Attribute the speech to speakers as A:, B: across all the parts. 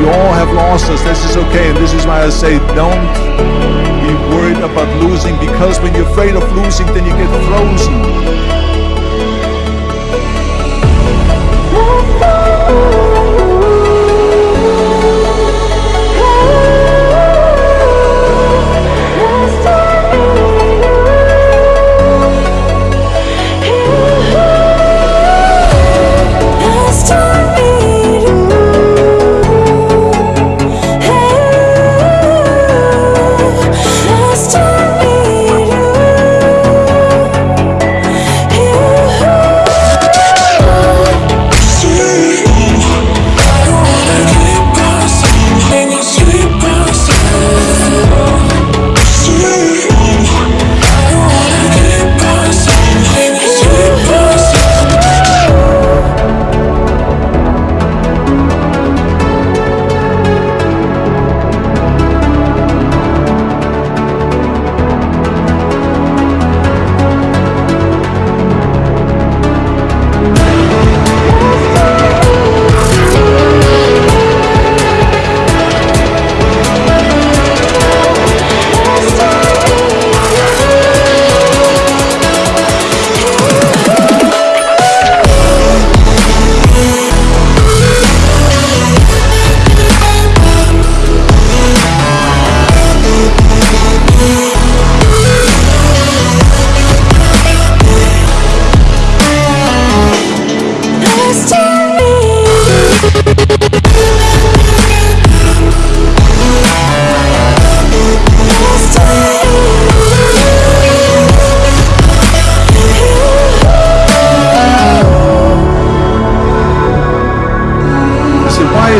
A: We all have lost us. This is okay. And this is why I say don't be worried about losing because when you're afraid of losing, then you get frozen.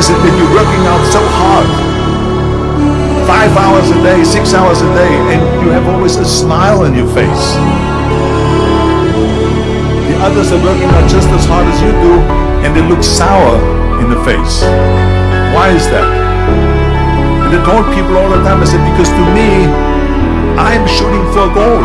A: Is it that you're working out so hard? Five hours a day, six hours a day, and you have always a smile on your face. The others are working out just as hard as you do, and they look sour in the face. Why is that? And I told people all the time, I said, because to me, I'm shooting for gold.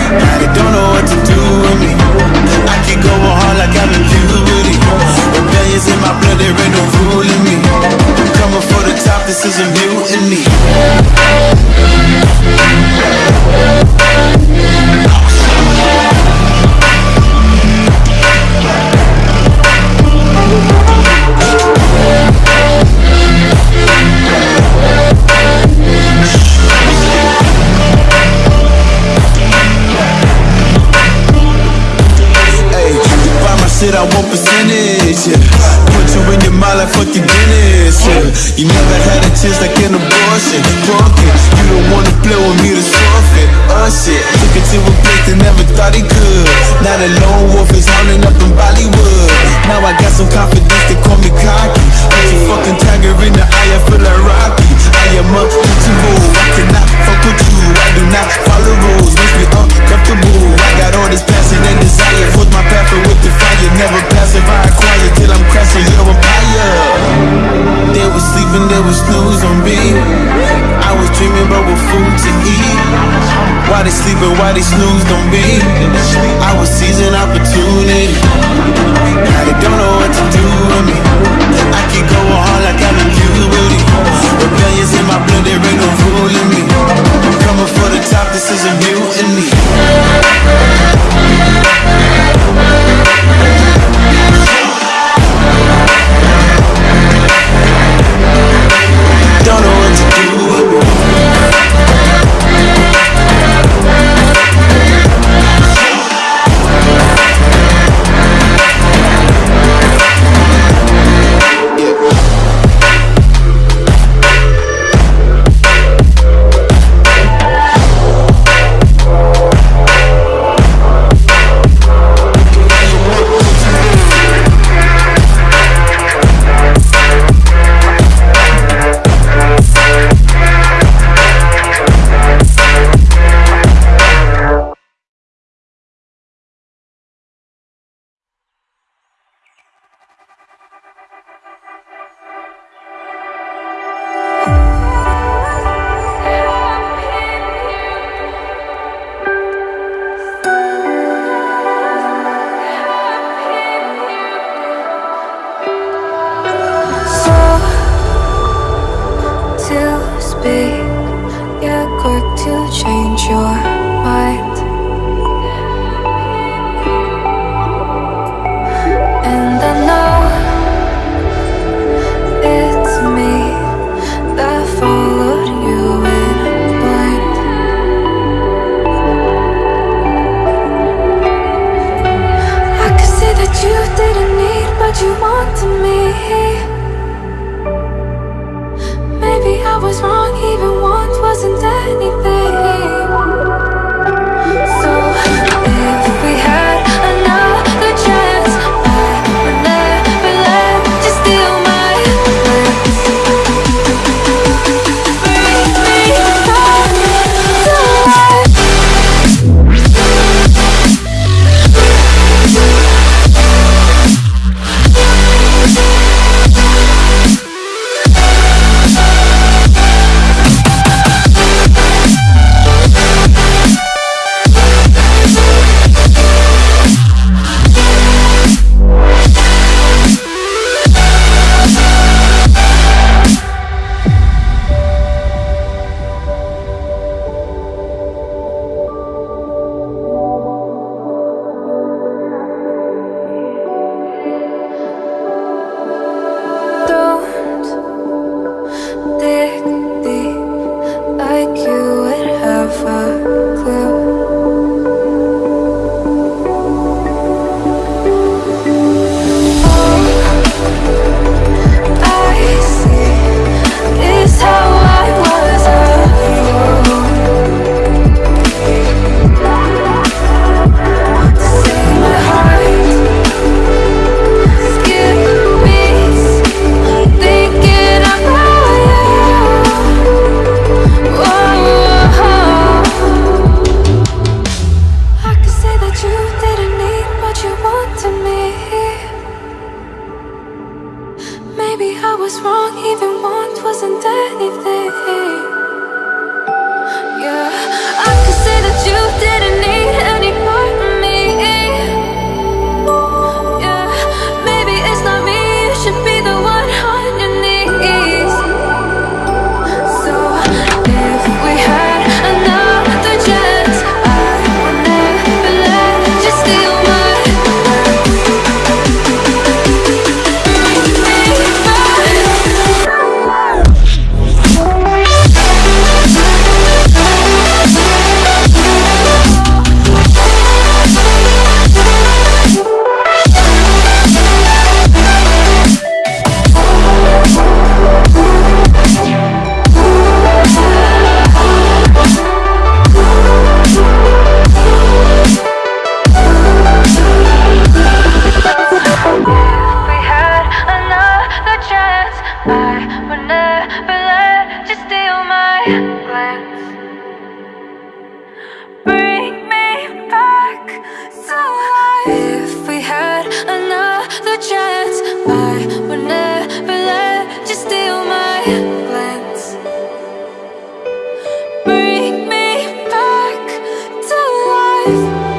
B: be. I was dreaming but with food to eat. Why they sleeping, why they snooze, don't be. I was seizing opportunity. Now they don't know what to do with me. I keep going hard like I'm infused with it. Rebellions in my blood, there ain't no fooling me. I'm coming for the top, this
A: isn't me. to me? Maybe I was wrong, even want wasn't anything. I would never let you steal my glance. Bring me back to life. If we had another chance, I would never let you steal my glance. Bring me back to life.